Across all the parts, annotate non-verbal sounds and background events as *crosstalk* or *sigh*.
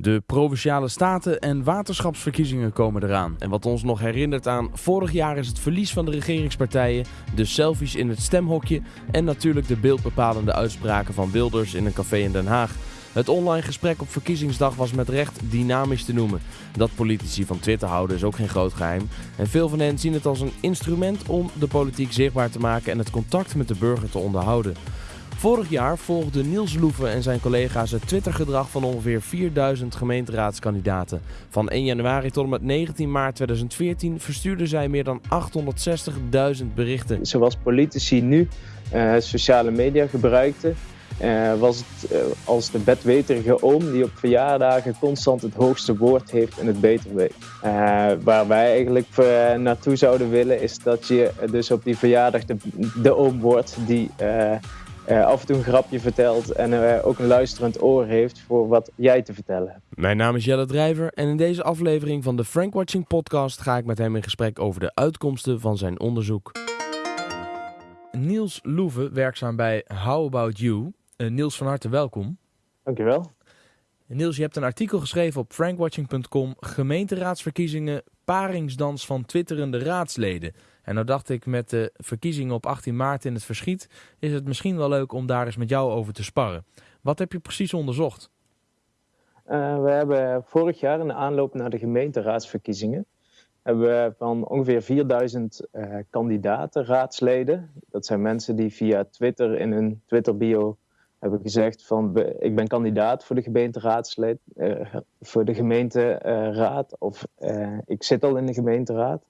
De provinciale staten- en waterschapsverkiezingen komen eraan. En wat ons nog herinnert aan vorig jaar is het verlies van de regeringspartijen, de selfies in het stemhokje en natuurlijk de beeldbepalende uitspraken van Wilders in een café in Den Haag. Het online gesprek op verkiezingsdag was met recht dynamisch te noemen. Dat politici van Twitter houden is ook geen groot geheim. En veel van hen zien het als een instrument om de politiek zichtbaar te maken en het contact met de burger te onderhouden. Vorig jaar volgde Niels Loeven en zijn collega's het Twittergedrag van ongeveer 4000 gemeenteraadskandidaten. Van 1 januari tot en met 19 maart 2014 verstuurden zij meer dan 860.000 berichten. Zoals politici nu uh, sociale media gebruikten, uh, was het uh, als de bedweterige oom die op verjaardagen constant het hoogste woord heeft en het beter weet. waar wij eigenlijk naartoe zouden willen is dat je dus op die verjaardag de, de oom wordt die uh, af en toe een grapje vertelt en uh, ook een luisterend oor heeft voor wat jij te vertellen hebt. Mijn naam is Jelle Drijver en in deze aflevering van de Frank Watching podcast ga ik met hem in gesprek over de uitkomsten van zijn onderzoek. Niels Loeven, werkzaam bij How About You. Uh, Niels, van harte welkom. Dankjewel. Niels, je hebt een artikel geschreven op frankwatching.com Gemeenteraadsverkiezingen, paringsdans van twitterende raadsleden. En nou dacht ik met de verkiezingen op 18 maart in het verschiet, is het misschien wel leuk om daar eens met jou over te sparren. Wat heb je precies onderzocht? Uh, we hebben vorig jaar in de aanloop naar de gemeenteraadsverkiezingen hebben we van ongeveer 4000 uh, kandidaten, raadsleden. Dat zijn mensen die via Twitter in hun Twitter-bio hebben gezegd van ik ben kandidaat voor de gemeenteraadslid, uh, voor de gemeenteraad of ik zit al in de gemeenteraad.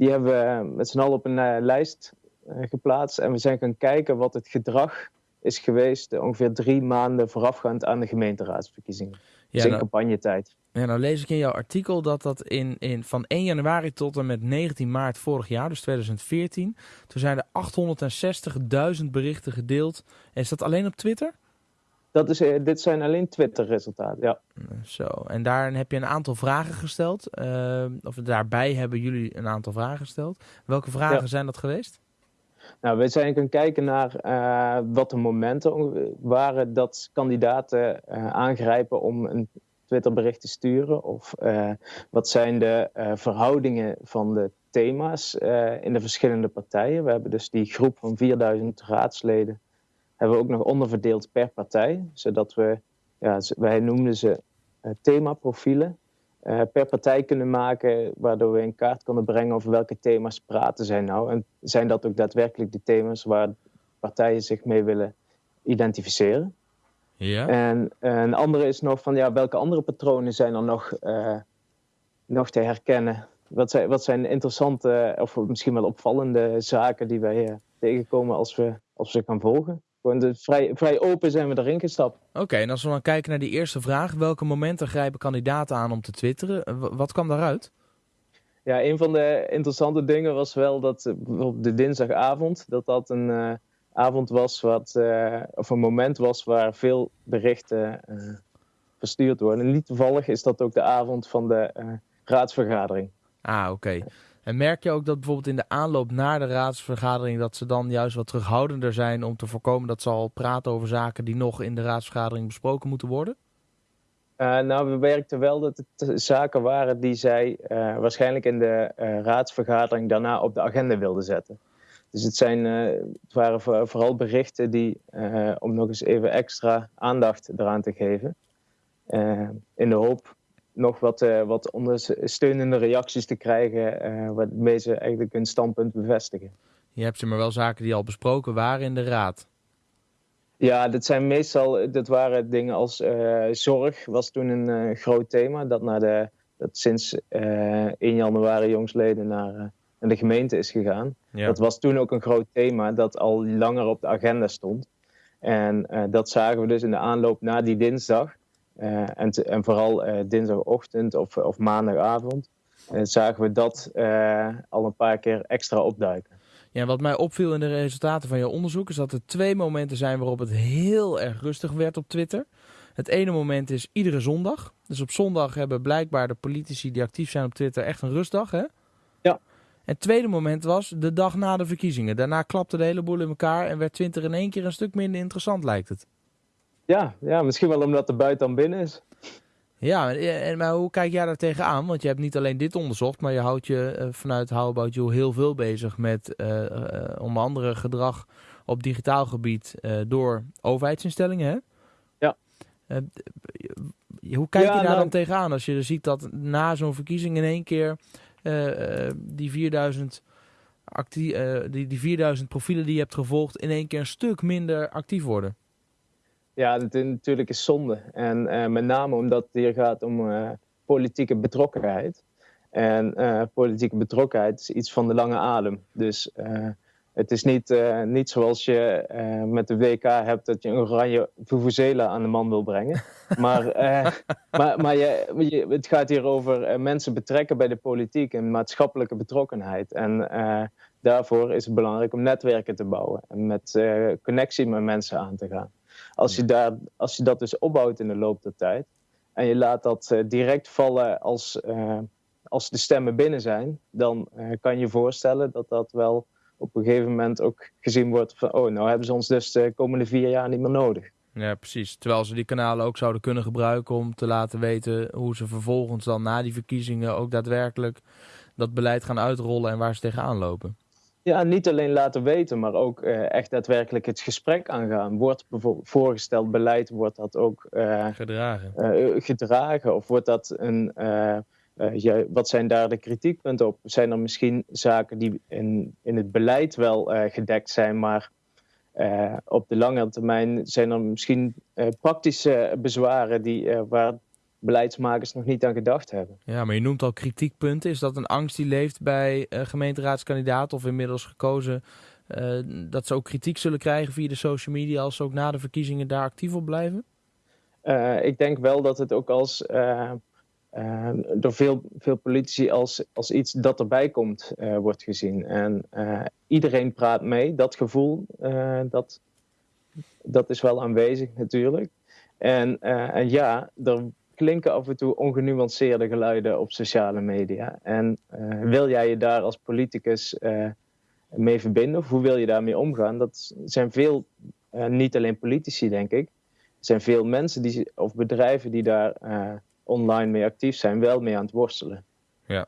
Die hebben we met z'n allen op een uh, lijst uh, geplaatst. En we zijn gaan kijken wat het gedrag is geweest ongeveer drie maanden voorafgaand aan de gemeenteraadsverkiezingen. Ja, dus in nou, campagnetijd. Ja, nou lees ik in jouw artikel dat dat in, in, van 1 januari tot en met 19 maart vorig jaar, dus 2014, toen zijn er 860.000 berichten gedeeld. En is dat alleen op Twitter? Dat is, uh, dit zijn alleen Twitter-resultaten, ja. Zo, en daar heb je een aantal vragen gesteld. Uh, of daarbij hebben jullie een aantal vragen gesteld. Welke vragen ja. zijn dat geweest? Nou, we zijn gaan kijken naar uh, wat de momenten waren dat kandidaten aangrijpen om een Twitterbericht te sturen. Of wat zijn de verhoudingen van de thema's in de verschillende partijen. We hebben dus die groep van 4000 raadsleden hebben we ook nog onderverdeeld per partij, zodat we, ja, wij noemden ze uh, themaprofielen, uh, per partij kunnen maken, waardoor we in kaart kunnen brengen over welke thema's praten zij nou. En zijn dat ook daadwerkelijk de thema's waar partijen zich mee willen identificeren? Ja. En een andere is nog van ja, welke andere patronen zijn er nog, uh, nog te herkennen? Wat zijn, wat zijn interessante of misschien wel opvallende zaken die wij tegenkomen als we, als we gaan volgen? Gewoon de, vrij, vrij open zijn we erin gestapt. Oké, en als we dan kijken naar die eerste vraag. Welke momenten grijpen kandidaten aan om te twitteren? Wat kwam daaruit? Ja, een van de interessante dingen was wel dat eh, op de dinsdagavond... dat dat een uh, avond was wat... Uh, of een moment was waar veel berichten uh, verstuurd worden. En niet toevallig is dat ook de avond van de raadsvergadering. Ah, oké. En merk je ook dat bijvoorbeeld in de aanloop naar de raadsvergadering... dat ze dan juist wat terughoudender zijn om te voorkomen dat ze al praten over zaken... die nog in de raadsvergadering besproken moeten worden? Uh, nou, we merkten wel dat het zaken waren die zij uh, waarschijnlijk in de uh, raadsvergadering daarna op de agenda wilden zetten. Dus het, zijn, het waren vooral berichten die, om nog eens even extra aandacht eraan te geven, in de hoop nog wat, uh, wat ondersteunende reacties te krijgen, uh, waarmee ze eigenlijk hun standpunt bevestigen. Je hebt ze maar wel zaken die al besproken waren in de raad. Ja, dat zijn meestal, dat waren dingen als uh, zorg, was toen een groot thema. Dat, naar de, dat sinds 1 januari jongsleden naar, naar de gemeente is gegaan. Ja. Dat was toen ook een groot thema dat al langer op de agenda stond. En dat zagen we dus in de aanloop naar die dinsdag. Uh, en, te, en, vooral uh, dinsdagochtend of, of maandagavond uh, zagen we dat al een paar keer extra opduiken. Ja, wat mij opviel in de resultaten van jouw onderzoek is dat er twee momenten zijn waarop het heel erg rustig werd op Twitter. Het ene moment is iedere zondag. Dus op zondag hebben blijkbaar de politici die actief zijn op Twitter echt een rustdag, hè? Ja. En het tweede moment was de dag na de verkiezingen. Daarna klapte de hele boel in elkaar en werd Twitter in één keer een stuk minder interessant, lijkt het. Ja, ja, misschien wel omdat de buiten dan binnen is. Ja, en, maar hoe kijk jij daar tegenaan? Want je hebt niet alleen dit onderzocht, maar je houdt je uh, vanuit How About You heel veel bezig met uh, uh, onder andere gedrag op digitaal gebied door overheidsinstellingen, hè? Ja. hoe kijk Ja, je daar nou- dan tegenaan als je ziet dat na zo'n verkiezing in één keer die 4000 actie, die, die 4000 profielen die je hebt gevolgd in één keer een stuk minder actief worden? Ja, dat is natuurlijk is zonde. En eh, met name omdat het hier gaat om eh, politieke betrokkenheid. En eh, politieke betrokkenheid is iets van de lange adem. Dus het is niet, niet zoals je met de WK hebt dat je een oranje vuvuzela aan de man wil brengen. *laughs* Maar, maar, maar je, je- het gaat hier over mensen betrekken bij de politiek en maatschappelijke betrokkenheid. En daarvoor is het belangrijk om netwerken te bouwen en met connectie met mensen aan te gaan. Als je, daar, als je dat dus opbouwt in de loop der tijd en je laat dat eh, direct vallen als, eh, als de stemmen binnen zijn, dan eh, kan je je voorstellen dat dat wel op een gegeven moment ook gezien wordt van, oh, nou hebben ze ons dus de komende vier jaar niet meer nodig. Ja, precies. Terwijl ze die kanalen ook zouden kunnen gebruiken om te laten weten hoe ze vervolgens dan na die verkiezingen ook daadwerkelijk dat beleid gaan uitrollen en waar ze tegenaan lopen. Ja, niet alleen laten weten, maar ook eh, echt daadwerkelijk het gesprek aangaan. Wordt bijvoorbeeld voorgesteld beleid, wordt dat ook eh, Gedragen. eh, gedragen? Of wordt dat een. ja, wat zijn daar de kritiekpunten op? Zijn er misschien zaken die in, in het beleid wel gedekt zijn, maar op de lange termijn zijn er misschien praktische bezwaren die, waar beleidsmakers nog niet aan gedacht hebben? Ja, maar je noemt al kritiekpunten. Is dat een angst die leeft bij eh gemeenteraadskandidaten of inmiddels gekozen? eh, dat ze ook kritiek zullen krijgen via de social media als ze ook na de verkiezingen daar actief op blijven? Eh, ik denk wel dat het ook als, door veel, veel politici als, als iets dat erbij komt wordt gezien. En iedereen praat mee. Dat gevoel, dat, dat is wel aanwezig natuurlijk. En, en ja, er klinken af en toe ongenuanceerde geluiden op sociale media. En eh, wil jij je daar als politicus eh, mee verbinden? Of hoe wil je daarmee omgaan? Dat zijn veel, eh, niet alleen politici denk ik, er zijn veel mensen die, of bedrijven die daar online mee actief zijn, wel mee aan het worstelen. Ja.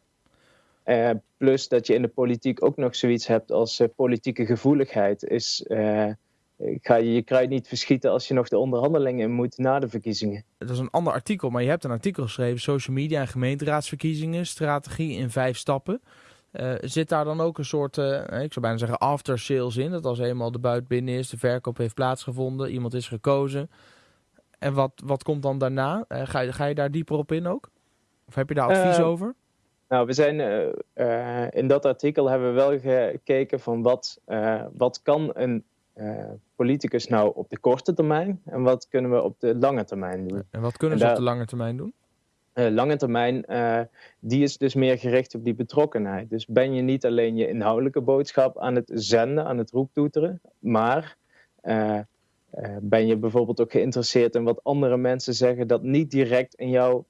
Plus dat je in de politiek ook nog zoiets hebt als politieke gevoeligheid. Is, ga je je kruid niet verschieten als je nog de onderhandelingen in moet na de verkiezingen. Dat is een ander artikel, maar je hebt een artikel geschreven: Social media en gemeenteraadsverkiezingen, strategie in vijf stappen. Eh, zit daar dan ook een soort, eh, ik zou bijna zeggen, after sales in? Dat als eenmaal de buit binnen is, de verkoop heeft plaatsgevonden, iemand is gekozen. En wat, wat komt dan daarna? Eh, ga, je- ga je daar dieper op in ook? Of heb je daar advies over? Nou, we zijn in dat artikel hebben we wel gekeken van wat, wat kan een politicus nou op de korte termijn en wat kunnen we op de lange termijn doen. En wat kunnen en ze op de lange termijn doen? eh, lange termijn, eh, die is dus meer gericht op die betrokkenheid. Dus ben je niet alleen je inhoudelijke boodschap aan het zenden, aan het roeptoeteren, maar eh, ben je bijvoorbeeld ook geïnteresseerd in wat andere mensen zeggen dat niet direct in jouw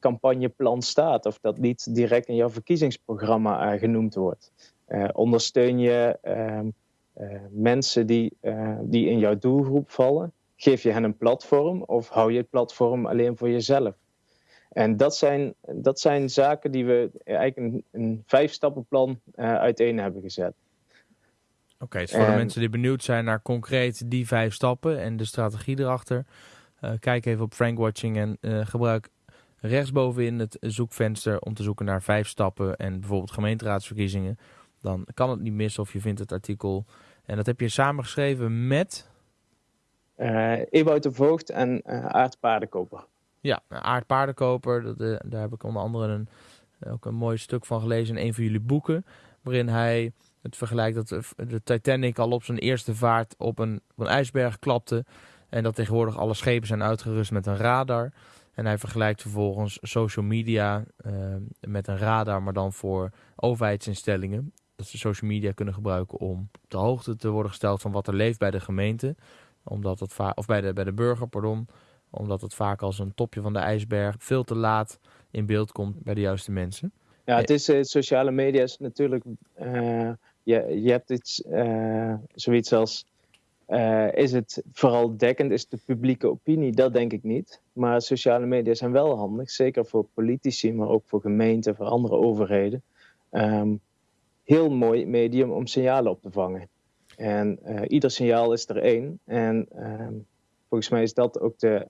campagneplan staat of dat niet direct in jouw verkiezingsprogramma genoemd wordt. Ondersteun je ehm, eh, mensen die, eh, die in jouw doelgroep vallen? Geef je hen een platform of hou je het platform alleen voor jezelf? En dat zijn, dat zijn zaken die we eigenlijk een, een vijf-stappenplan eh uiteen hebben gezet. Oké, dus voor de En- mensen die benieuwd zijn naar concreet die vijf stappen en de strategie erachter, eh, kijk even op Frank Watching en eh, gebruik rechtsbovenin het zoekvenster om te zoeken naar vijf stappen en bijvoorbeeld gemeenteraadsverkiezingen. Dan kan het niet missen of je vindt het artikel. En dat heb je samengeschreven met Ewout de Voogd en Aart Paardenkoper. ja, Aard Paardenkoper. Dat, eh, daar heb ik onder andere een, ook een mooi stuk van gelezen in een van jullie boeken. Waarin hij het vergelijkt dat de- Titanic al op zijn eerste vaart op een, op een ijsberg klapte. En dat tegenwoordig alle schepen zijn uitgerust met een radar. En hij vergelijkt vervolgens social media met een radar, maar dan voor overheidsinstellingen. Dat ze social media kunnen gebruiken om op de hoogte te worden gesteld van wat er leeft bij de gemeente. Omdat het va- of bij de, bij de burger, pardon. Omdat het vaak als een topje van de ijsberg veel te laat in beeld komt bij de juiste mensen. Ja, het is eh, sociale media is natuurlijk. eh, je, je hebt iets, eh, zoiets als is het vooral dekkend? Is de publieke opinie? Dat denk ik niet. Maar sociale media zijn wel handig, zeker voor politici, maar ook voor gemeenten, voor andere overheden. Ehm, heel mooi medium om signalen op te vangen. En ieder signaal is er één. En ehm, volgens mij is dat ook de,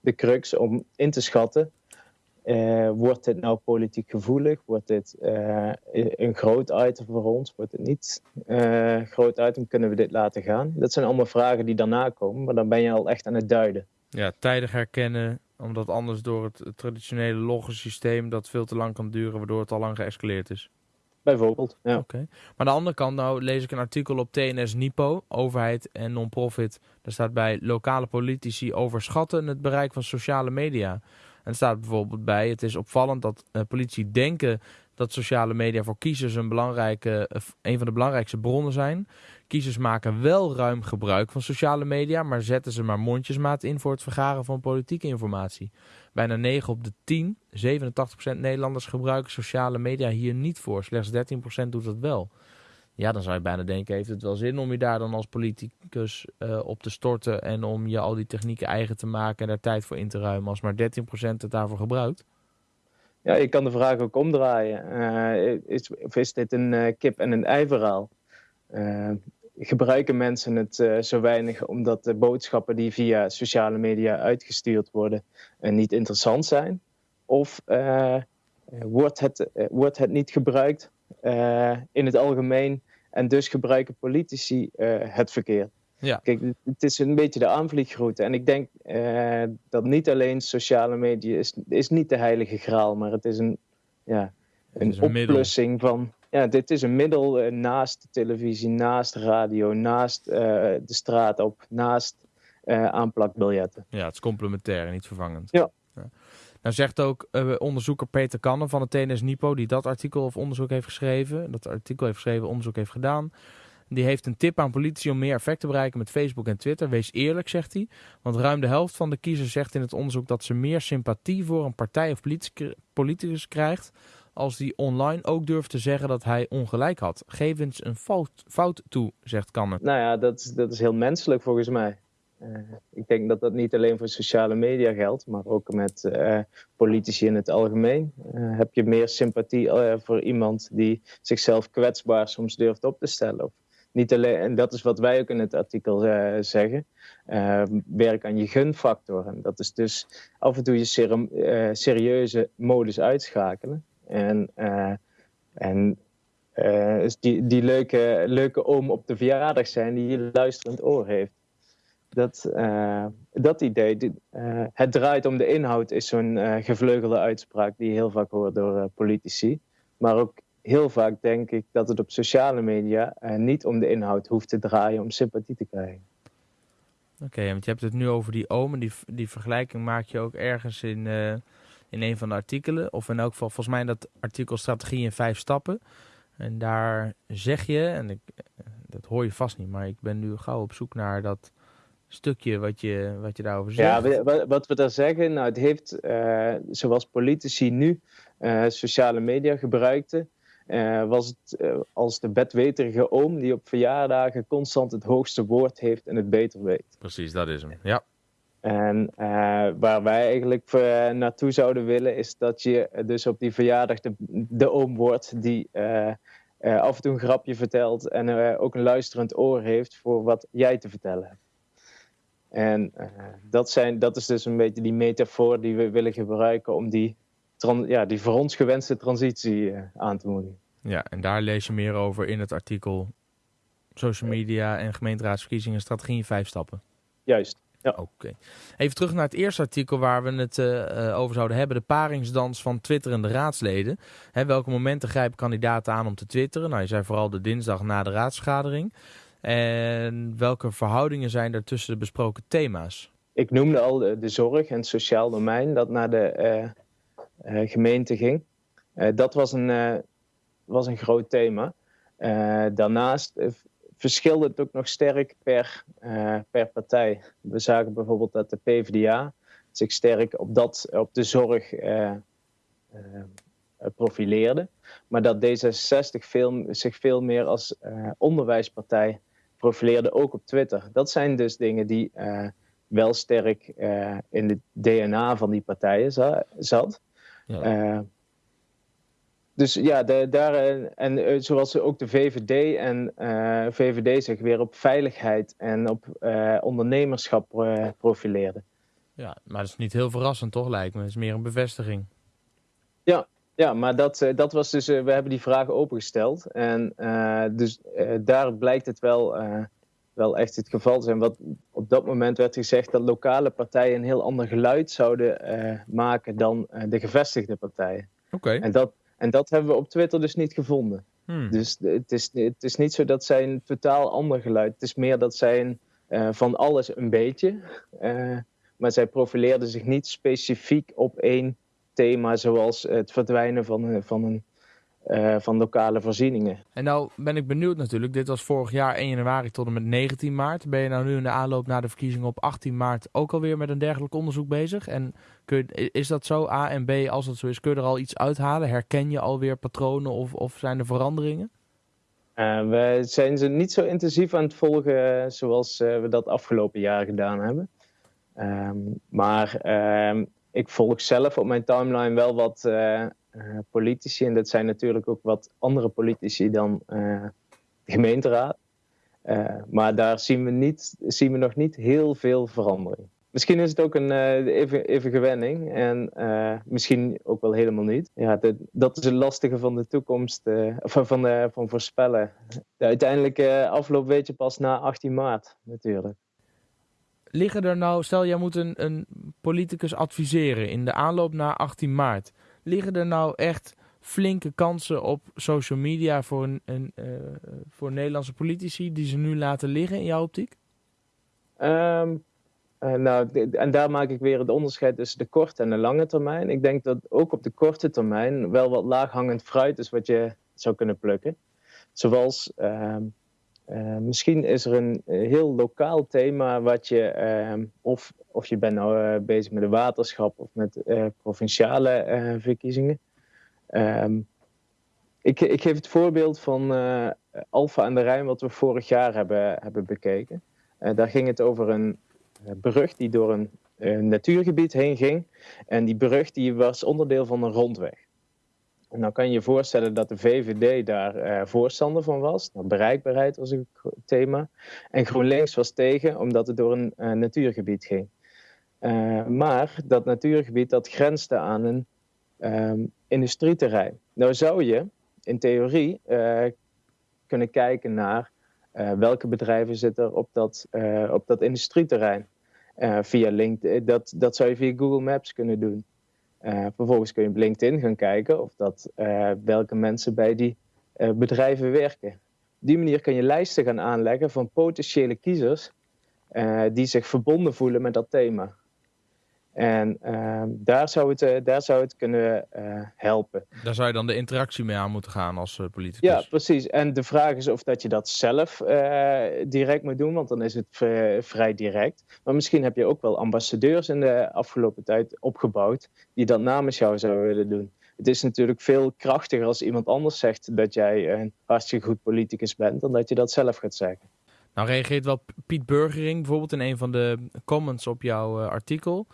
de crux om in te schatten uh, wordt dit nou politiek gevoelig? Wordt dit een groot item voor ons? Wordt het niet groot item? Kunnen we dit laten gaan? Dat zijn allemaal vragen die daarna komen, maar dan ben je al echt aan het duiden. Ja, tijdig herkennen, omdat anders door het, traditionele loggensysteem dat veel te lang kan duren, waardoor het al lang geëscaleerd is. Bijvoorbeeld, ja. Oké. Maar aan de andere kant, nou lees ik een artikel op TNS Nipo, overheid en non-profit. Daar staat bij lokale politici overschatten het bereik van sociale media. En staat bijvoorbeeld bij, het is opvallend dat uh, politie denken dat sociale media voor kiezers een, belangrijke, uh, een van de belangrijkste bronnen zijn. Kiezers maken wel ruim gebruik van sociale media, maar zetten ze maar mondjesmaat in voor het vergaren van politieke informatie. Bijna 9 op de 10, 87% Nederlanders gebruiken sociale media hier niet voor. Slechts 13% doet dat wel. Ja, dan zou je bijna denken, heeft het wel zin om je daar dan als politicus uh, op te storten en om je al die technieken eigen te maken en daar tijd voor in te ruimen als maar 13% het daarvoor gebruikt? Ja, je kan de vraag ook omdraaien. Uh, is, of is dit een uh, kip- en een ei verhaal? gebruiken mensen het zo weinig omdat de boodschappen die via sociale media uitgestuurd worden niet interessant zijn? Of wordt, het, wordt het niet gebruikt in het algemeen en dus gebruiken politici het verkeerd. Ja. Kijk, het is een beetje de aanvliegroute. En ik denk uh, dat niet alleen sociale media is, is niet de heilige graal, maar het is een, ja, een, een oplossing middel. van. Ja, dit is een middel uh, naast televisie, naast radio, naast de straat op, naast aanplakbiljetten. Ja, het is complementair en niet vervangend. Ja. ja. Nou zegt ook onderzoeker Peter Kannen van het TNS Nipo, die dat artikel of onderzoek heeft geschreven, dat artikel heeft geschreven, onderzoek heeft gedaan. Die heeft een tip aan politici om meer effect te bereiken met Facebook en Twitter. Wees eerlijk, zegt hij. Want ruim de helft van de kiezers zegt in het onderzoek dat ze meer sympathie voor een partij of politicus krijgt. Als die online ook durft te zeggen dat hij ongelijk had. Geef eens een fout, fout toe, zegt Kannen. Nou ja, dat, dat is heel menselijk volgens mij. Uh, ik denk dat dat niet alleen voor sociale media geldt, maar ook met uh, politici in het algemeen. Uh, heb je meer sympathie voor iemand die zichzelf kwetsbaar soms durft op te stellen? Of niet alleen, en dat is wat wij ook in het artikel zeggen. werk aan je gunfactor. En dat is dus af en toe je serieuze modus uitschakelen. En, en die, die leuke, leuke oom op de verjaardag zijn die je luisterend oor heeft dat, dat idee, het draait om de inhoud, is zo'n gevleugelde uitspraak die je heel vaak hoort door politici. Maar ook heel vaak denk ik dat het op sociale media niet om de inhoud hoeft te draaien om sympathie te krijgen. Oké, okay, want je hebt het nu over die oom en die, die vergelijking maak je ook ergens in, in een van de artikelen. Of in elk geval, volgens mij dat artikel Strategie in vijf stappen. En daar zeg je, en ik, dat hoor je vast niet, maar ik ben nu gauw op zoek naar dat stukje wat je, wat je daarover zegt? Ja, wat we daar zeggen, nou, het heeft, uh, zoals politici nu uh, sociale media gebruikten, uh, was het als de bedweterige oom die op verjaardagen constant het hoogste woord heeft en het beter weet. Precies, dat is hem, ja. En waar wij eigenlijk naartoe zouden willen, is dat je dus op die verjaardag de, de oom wordt die af en toe een grapje vertelt en ook een luisterend oor heeft voor wat jij te vertellen hebt. En dat, zijn, dat is dus een beetje die metafoor die we willen gebruiken om die, ja, die voor ons gewenste transitie uh, aan te moedigen. Ja, en daar lees je meer over in het artikel Social media en gemeenteraadsverkiezingen strategie in vijf stappen. Juist. Ja. Oké. Even terug naar het eerste artikel waar we het uh, over zouden hebben. De paringsdans van twitterende raadsleden. Hè, welke momenten grijpen kandidaten aan om te twitteren? Nou, je zei vooral de dinsdag na de raadsvergadering. En welke verhoudingen zijn er tussen de besproken thema's? Ik noemde al de, de zorg en het sociaal domein dat naar de uh, gemeente ging. Uh, dat was een, was een groot thema. daarnaast verschilde het ook nog sterk per, per partij. We zagen bijvoorbeeld dat de PvdA zich sterk op, dat, op de zorg profileerde. Maar dat D66 veel, zich veel meer als onderwijspartij profileerde ook op Twitter. Dat zijn dus dingen die wel sterk in het DNA van die partijen zat. Ja. Dus ja, de, daar, en zoals ook de VVD en VVD zich weer op veiligheid en op ondernemerschap profileerden. Ja, maar dat is niet heel verrassend toch, lijkt me. Het is meer een bevestiging. Ja, ja maar dat, eh, dat was dus, eh, we hebben die vragen opengesteld. En uh, dus daar blijkt het wel, wel echt het geval zijn. Wat op dat moment werd gezegd dat lokale partijen een heel ander geluid zouden maken dan de gevestigde partijen. Oké. En, dat, en dat hebben we op Twitter dus niet gevonden. Hmm. Dus het is, het is niet zo dat zij een totaal ander geluid. Het is meer dat zij een, van alles een beetje maar zij profileerden zich niet specifiek op één thema, zoals het verdwijnen van, van, een, uh, van lokale voorzieningen. En nou ben ik benieuwd natuurlijk, dit was vorig jaar 1 januari tot en met 19 maart. Ben je nou nu in de aanloop naar de verkiezingen op 18 maart ook alweer met een dergelijk onderzoek bezig? En kun je, is dat zo, A en B, als dat zo is, kun je er al iets uithalen? Herken je alweer patronen of, of zijn er veranderingen? Uh, we zijn ze niet zo intensief aan het volgen zoals uh, we dat afgelopen jaar gedaan hebben. Ehm, maar ehm, ik volg zelf op mijn timeline wel wat uh, politici. En dat zijn natuurlijk ook wat andere politici dan uh, de gemeenteraad. maar daar zien we, niet, zien we nog niet heel veel verandering. Misschien is het ook een even, even gewenning en misschien ook wel helemaal niet. Ja, dat is het lastige van de toekomst, van, van, van voorspellen. De uiteindelijke afloop weet je pas na 18 maart natuurlijk liggen er nou, stel jij moet een, een politicus adviseren in de aanloop naar 18 maart. Liggen er nou echt flinke kansen op social media voor, een, een uh, voor Nederlandse politici die ze nu laten liggen in jouw optiek? Um, uh, nou, en daar maak ik weer het onderscheid tussen de korte en de lange termijn. Ik denk dat ook op de korte termijn wel wat laaghangend fruit is wat je zou kunnen plukken. Zoals uh, uh, misschien is er een eh, heel lokaal thema wat je, uh, of, of je bent nou uh, bezig met de waterschap of met provinciale verkiezingen. Um, ik, ik geef het voorbeeld van Alfa aan de Rijn, wat we vorig jaar hebben, hebben bekeken. daar ging het over een brug die door een natuurgebied heen ging. En die brug die was onderdeel van een rondweg. En dan kan je je voorstellen dat de VVD daar uh, voorstander van was. Nou, bereikbaarheid was een thema. En GroenLinks was tegen, omdat het door een uh, natuurgebied ging. Uh, maar dat natuurgebied dat grensde aan een um, industrieterrein. Nou zou je in theorie kunnen kijken naar welke bedrijven zitten op dat, op dat industrieterrein. via LinkedIn. Dat, dat zou je via Google Maps kunnen doen. Uh, vervolgens kun je op LinkedIn gaan kijken of dat, uh, welke mensen bij die uh, bedrijven werken. Op die manier kun je lijsten gaan aanleggen van potentiële kiezers die zich verbonden voelen met dat thema. En uh, daar, zou het, uh, daar zou het kunnen uh, helpen. Daar zou je dan de interactie mee aan moeten gaan als politicus. Ja, precies. En de vraag is of dat je dat zelf direct moet doen, want dan is het vrij direct. Maar misschien heb je ook wel ambassadeurs in de afgelopen tijd opgebouwd die dat namens jou zouden willen doen. Het is natuurlijk veel krachtiger als iemand anders zegt dat jij een hartstikke goed politicus bent, dan dat je dat zelf gaat zeggen. Nou reageert wel Piet Burgering bijvoorbeeld in een van de comments op jouw artikel.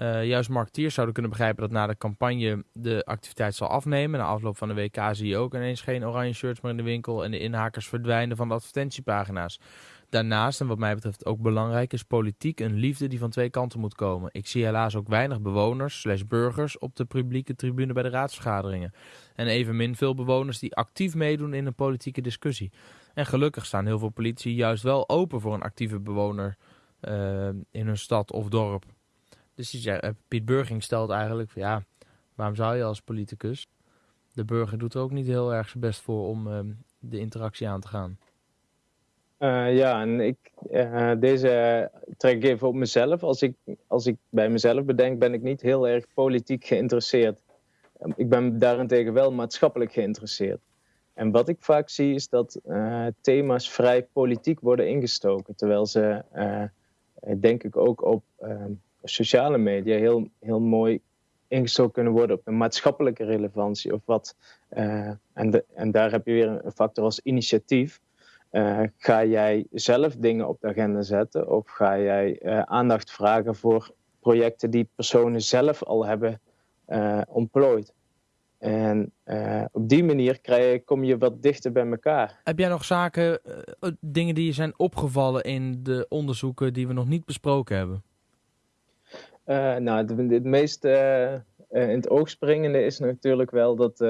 Uh, juist marketeers zouden kunnen begrijpen dat na de campagne de activiteit zal afnemen. Na afloop van de WK zie je ook ineens geen oranje shirts meer in de winkel en de inhakers verdwijnen van de advertentiepagina's. Daarnaast, en wat mij betreft ook belangrijk, is politiek een liefde die van twee kanten moet komen. Ik zie helaas ook weinig bewoners slash burgers op de publieke tribune bij de raadsvergaderingen. En evenmin veel bewoners die actief meedoen in een politieke discussie. En gelukkig staan heel veel politici juist wel open voor een actieve bewoner uh, in hun stad of dorp. Dus eh, Piet Burging stelt eigenlijk, ja, waarom zou je als politicus? De burger doet er ook niet heel erg zijn best voor om uh, de interactie aan te gaan. Uh, ja, en ik, uh, deze trek ik even op mezelf. Als ik, als ik bij mezelf bedenk, ben ik niet heel erg politiek geïnteresseerd. Ik ben daarentegen wel maatschappelijk geïnteresseerd. En wat ik vaak zie is dat thema's vrij politiek worden ingestoken. Terwijl ze, denk ik, ook op ehm, sociale media heel, heel mooi ingestoken kunnen worden op de maatschappelijke relevantie. Of wat, uh, en, en daar heb je weer een factor als initiatief. ga jij zelf dingen op de agenda zetten of ga jij aandacht vragen voor projecten die personen zelf al hebben ontplooid? En op die manier kom je wat dichter bij elkaar. Heb jij nog zaken, dingen die je zijn opgevallen in de onderzoeken die we nog niet besproken hebben? Nou, het, het meest in het oog springende is natuurlijk wel dat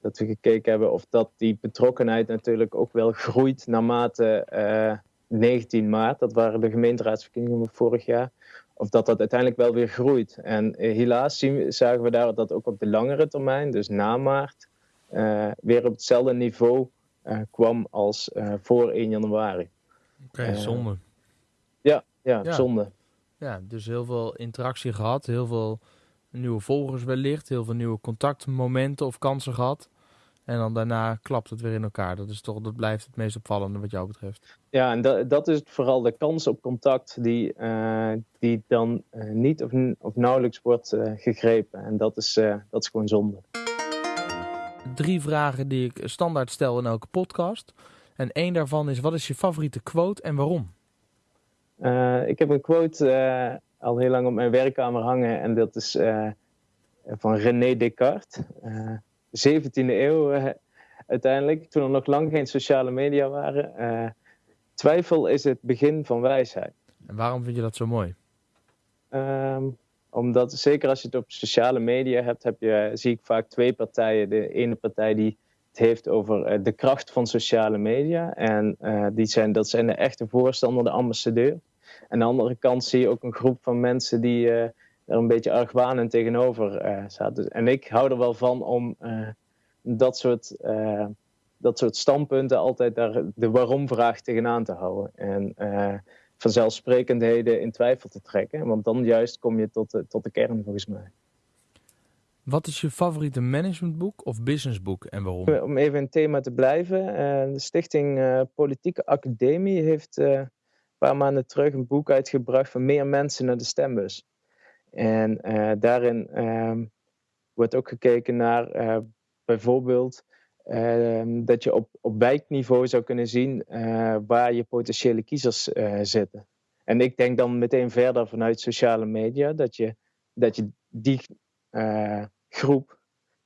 dat we gekeken hebben of dat die betrokkenheid natuurlijk ook wel groeit naarmate uh, eh, 19 maart, dat waren de gemeenteraadsverkiezingen van vorig jaar, of dat dat uiteindelijk wel weer groeit. En uh, helaas zien, zagen we daar dat ook op de langere termijn, dus na maart, uh, weer op hetzelfde niveau kwam als voor 1 januari. Oké, okay, zonde. Ja, ja, ja, zonde. Ja, dus heel veel interactie gehad, heel veel nieuwe volgers wellicht, heel veel nieuwe contactmomenten of kansen gehad. En dan daarna klapt het weer in elkaar. Dat, is toch, dat blijft het meest opvallende wat jou betreft. Ja, en dat, dat is vooral de kans op contact die, uh, die dan uh, niet of, of nauwelijks wordt uh, gegrepen. En dat is, dat is gewoon zonde. Drie vragen die ik standaard stel in elke podcast. En één daarvan is, wat is je favoriete quote en waarom? Ik heb een quote al heel lang op mijn werkkamer hangen. En dat is uh, van René Descartes. Uh, 17e eeuw uiteindelijk, toen er nog lang geen sociale media waren. Eh, twijfel is het begin van wijsheid. En waarom vind je dat zo mooi? Um, omdat zeker als je het op sociale media hebt, heb je, zie ik vaak twee partijen. De ene partij die het heeft over de kracht van sociale media. En die zijn, dat zijn de echte voorstander, de ambassadeur. Aan de andere kant zie je ook een groep van mensen die uh, er een beetje argwanend tegenover uh, zaten. En ik hou er wel van om uh, dat, soort, dat soort standpunten altijd daar de waarom-vraag tegenaan te houden. En vanzelfsprekendheden in twijfel te trekken. Want dan juist kom je tot de, tot de kern volgens mij. Wat is je favoriete managementboek of businessboek en waarom? Om even in het thema te blijven. de Stichting Politieke Academie heeft paar maanden terug een boek uitgebracht van meer mensen naar de stembus. En uh, daarin uh, wordt ook gekeken naar uh, bijvoorbeeld ehm, dat je op, op wijkniveau zou kunnen zien eh, waar je potentiële kiezers zitten. En ik denk dan meteen verder vanuit sociale media dat je, dat je die groep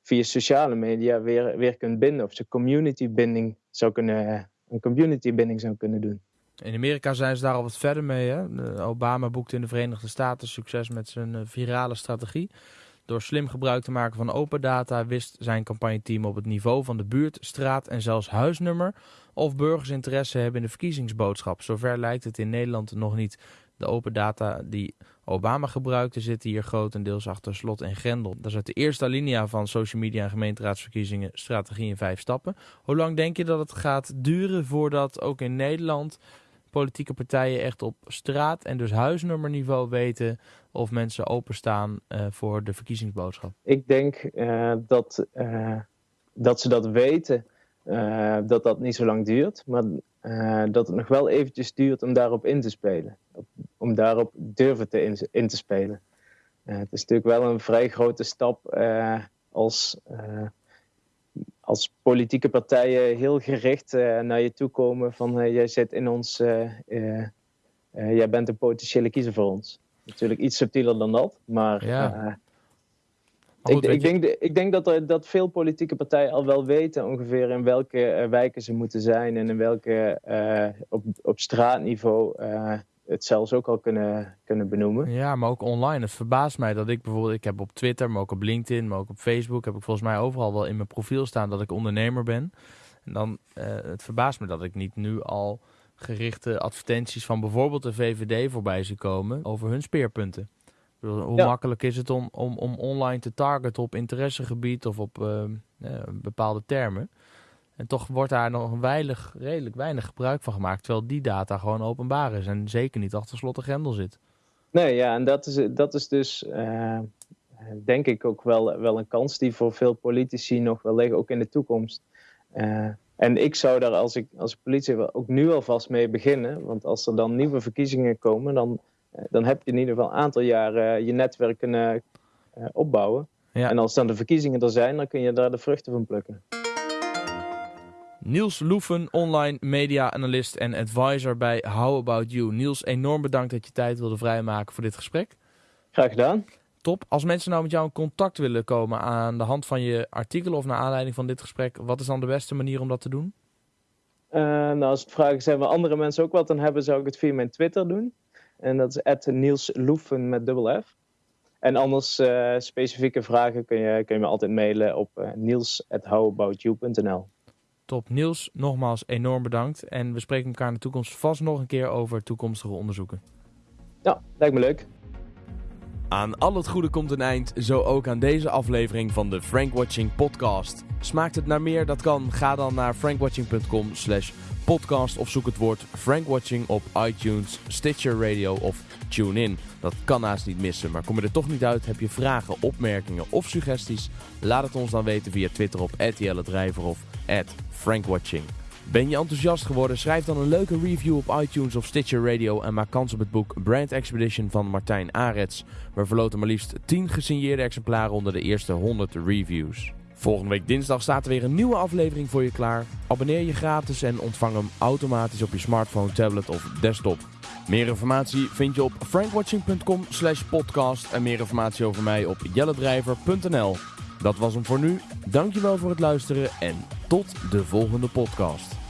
via sociale media weer, weer kunt binden. Of ze community binding zou kunnen, een community binding zou kunnen doen. In Amerika zijn ze daar al wat verder mee. Hè? Obama boekte in de Verenigde Staten succes met zijn eh, virale strategie. Door slim gebruik te maken van open data wist zijn campagneteam op het niveau van de buurt, straat en zelfs huisnummer of burgers interesse hebben in de verkiezingsboodschap. Zover lijkt het in Nederland nog niet. De open data die Obama gebruikte zitten hier grotendeels achter slot en grendel. Dat is uit de eerste alinea van social media en gemeenteraadsverkiezingen strategie in vijf stappen. Hoe lang denk je dat het gaat duren voordat ook in Nederland politieke partijen echt op straat en dus huisnummerniveau weten of mensen openstaan uh, voor de verkiezingsboodschap? Ik denk uh, dat, uh, dat ze dat weten, dat dat niet zo lang duurt, maar dat het nog wel eventjes duurt om daarop in te spelen. Om daarop durven te in, in te spelen. het is natuurlijk wel een vrij grote stap als als politieke partijen heel gericht uh, naar je toe komen van uh, jij zit in ons, uh, jij bent een potentiële kiezer voor ons. Natuurlijk iets subtieler dan dat, maar, ja. ik, ik, denk, ik denk dat, er, dat veel politieke partijen al wel weten ongeveer in welke wijken ze moeten zijn en in welke op, op straatniveau het zelfs ook al kunnen, kunnen benoemen. Ja, maar ook online. Het verbaast mij dat ik bijvoorbeeld, ik heb op Twitter, maar ook op LinkedIn, maar ook op Facebook, heb ik volgens mij overal wel in mijn profiel staan dat ik ondernemer ben. En dan, uh, het verbaast me dat ik niet nu al gerichte advertenties van bijvoorbeeld de VVD voorbij zie komen over hun speerpunten. Hoe makkelijk is het om, om, om online te targeten op interessegebied of op uh, bepaalde termen? En toch wordt daar nog weinig, redelijk weinig gebruik van gemaakt. Terwijl die data gewoon openbaar is. En zeker niet achter slot en grendel zit. Nee, ja, en dat is, dat is dus uh, denk ik ook wel, wel een kans die voor veel politici nog wel liggen, ook in de toekomst. Uh, en ik zou daar als, ik, als politie ook nu alvast mee beginnen. Want als er dan nieuwe verkiezingen komen, dan, uh, dan heb je in ieder geval een aantal jaren je netwerk kunnen opbouwen. Ja. En als dan de verkiezingen er zijn, dan kun je daar de vruchten van plukken. Niels Loeven, online media-analyst en advisor bij How About You. Niels, enorm bedankt dat je tijd wilde vrijmaken voor dit gesprek. Graag gedaan. Top. Als mensen nou met jou in contact willen komen aan de hand van je artikelen of naar aanleiding van dit gesprek, wat is dan de beste manier om dat te doen? Uh, nou, als het vragen zijn waar andere mensen ook wat aan hebben, zou ik het via mijn Twitter doen. En dat is Niels Loeven met dubbel F. En anders uh, specifieke vragen kun je, kun je me altijd mailen op uh, niels.howaboutyou.nl. Top. Niels, nogmaals enorm bedankt. En we spreken elkaar in de toekomst vast nog een keer over toekomstige onderzoeken. Ja, lijkt me leuk. Aan al het goede komt een eind, zo ook aan deze aflevering van de Frank Watching podcast. Smaakt het naar meer? Dat kan. Ga dan naar frankwatching.com slash podcast of zoek het woord Frankwatching op iTunes, Stitcher Radio of TuneIn. Dat kan naast niet missen, maar kom je er toch niet uit, heb je vragen, opmerkingen of suggesties? Laat het ons dan weten via Twitter op @jelle of @frankwatching. Ben je enthousiast geworden? Schrijf dan een leuke review op iTunes of Stitcher Radio en maak kans op het boek Brand Expedition van Martijn Arets. We verloten maar liefst 10 gesigneerde exemplaren onder de eerste 100 reviews. Volgende week dinsdag staat er weer een nieuwe aflevering voor je klaar. Abonneer je gratis en ontvang hem automatisch op je smartphone, tablet of desktop. Meer informatie vind je op frankwatching.com slash podcast en meer informatie over mij op jellendrijver.nl. Dat was hem voor nu. Dankjewel voor het luisteren en tot de volgende podcast.